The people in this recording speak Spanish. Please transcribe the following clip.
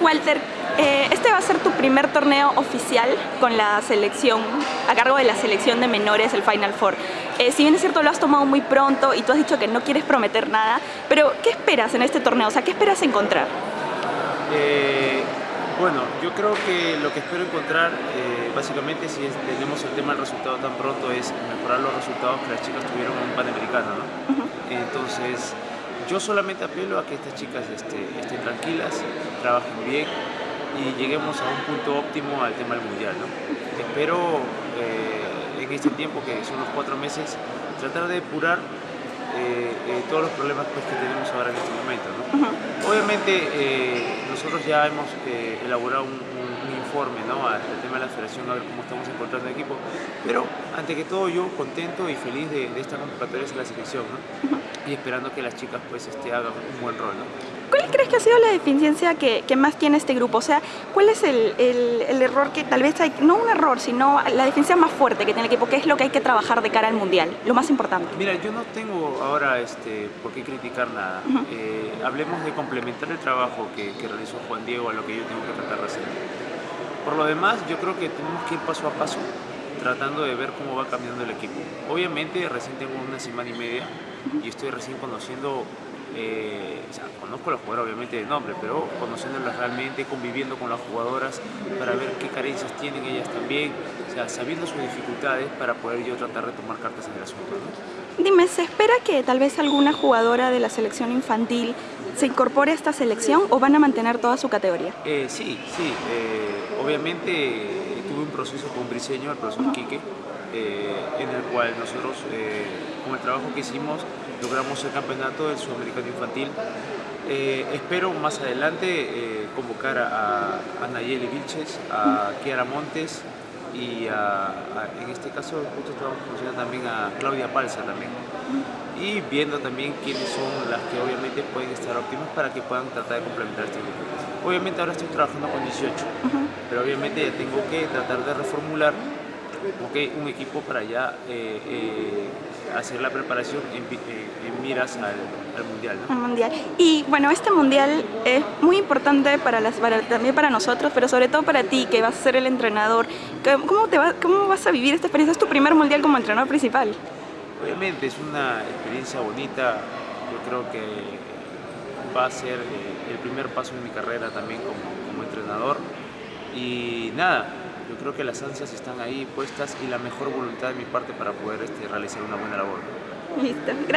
Walter, eh, este va a ser tu primer torneo oficial con la selección, a cargo de la selección de menores, el Final Four. Eh, si bien es cierto, lo has tomado muy pronto y tú has dicho que no quieres prometer nada, pero ¿qué esperas en este torneo? O sea, ¿qué esperas encontrar? Eh, bueno, yo creo que lo que espero encontrar, básicamente, si tenemos el tema del resultado tan pronto, es mejorar los resultados que las chicas tuvieron en un Panamericano, ¿no? Entonces, yo solamente apelo a que estas chicas este, estén tranquilas, trabajen bien y lleguemos a un punto óptimo al tema del mundial. ¿no? Espero eh, en este tiempo, que son los cuatro meses, tratar de depurar eh, eh, todos los problemas pues, que tenemos ahora en este momento. ¿no? Obviamente nosotros ya hemos elaborado un, informe ¿no? al tema de la federación, a ver cómo estamos encontrando el equipo, pero ante que todo yo contento y feliz de, esta convocatoria de la selección ¿no? Y esperando que las chicas pues este, hagan un buen rol. ¿no? ¿Cuál crees que ha sido la deficiencia que, más tiene este grupo? O sea, ¿cuál es el, error que tal vez hay, no un error, sino la deficiencia más fuerte que tiene el equipo? ¿Qué es lo que hay que trabajar de cara al Mundial? Lo más importante. Mira, yo no tengo ahora este, por qué criticar nada. Eh, hablemos de complementar el trabajo que, realizó Juan Diego a lo que yo tengo que tratar de hacer. Por lo demás, yo creo que tenemos que ir paso a paso tratando de ver cómo va cambiando el equipo. Obviamente recién tengo una semana y media y estoy recién conociendo eh, o sea, conozco a los jugadores obviamente de nombre, pero conociéndolas realmente, conviviendo con las jugadoras para ver qué carencias tienen ellas también, o sea, sabiendo sus dificultades para poder yo tratar de tomar cartas en el asunto. Dime, ¿se espera que tal vez alguna jugadora de la selección infantil se incorpore a esta selección o van a mantener toda su categoría? Eh, sí, sí, eh, obviamente tuve un proceso con briseño, el profesor Quique, en el cual nosotros, con el trabajo que hicimos, logramos el campeonato del Sudamericano Infantil. Eh, espero más adelante eh, convocar a, a, Nayeli Vilches, a Kiara Montes y en este caso justo estamos conociendo también a Claudia Palza también. Y viendo también quiénes son las que obviamente pueden estar óptimas para que puedan tratar de complementar este grupo. Obviamente ahora estoy trabajando con 18, pero obviamente ya tengo que tratar de reformular un equipo para ya eh, eh, hacer la preparación en, en miras al, mundial, mundial. Y bueno, este mundial es muy importante para las, también para nosotros, pero sobre todo para ti, que vas a ser el entrenador. ¿Cómo, te va, ¿Cómo vas a vivir esta experiencia? Es tu primer mundial como entrenador principal. Obviamente es una experiencia bonita, yo creo que va a ser eh, el primer paso en mi carrera también como, como entrenador. Y nada, yo creo que las ansias están ahí puestas y la mejor voluntad de mi parte para poder este, realizar una buena labor. Listo, gracias.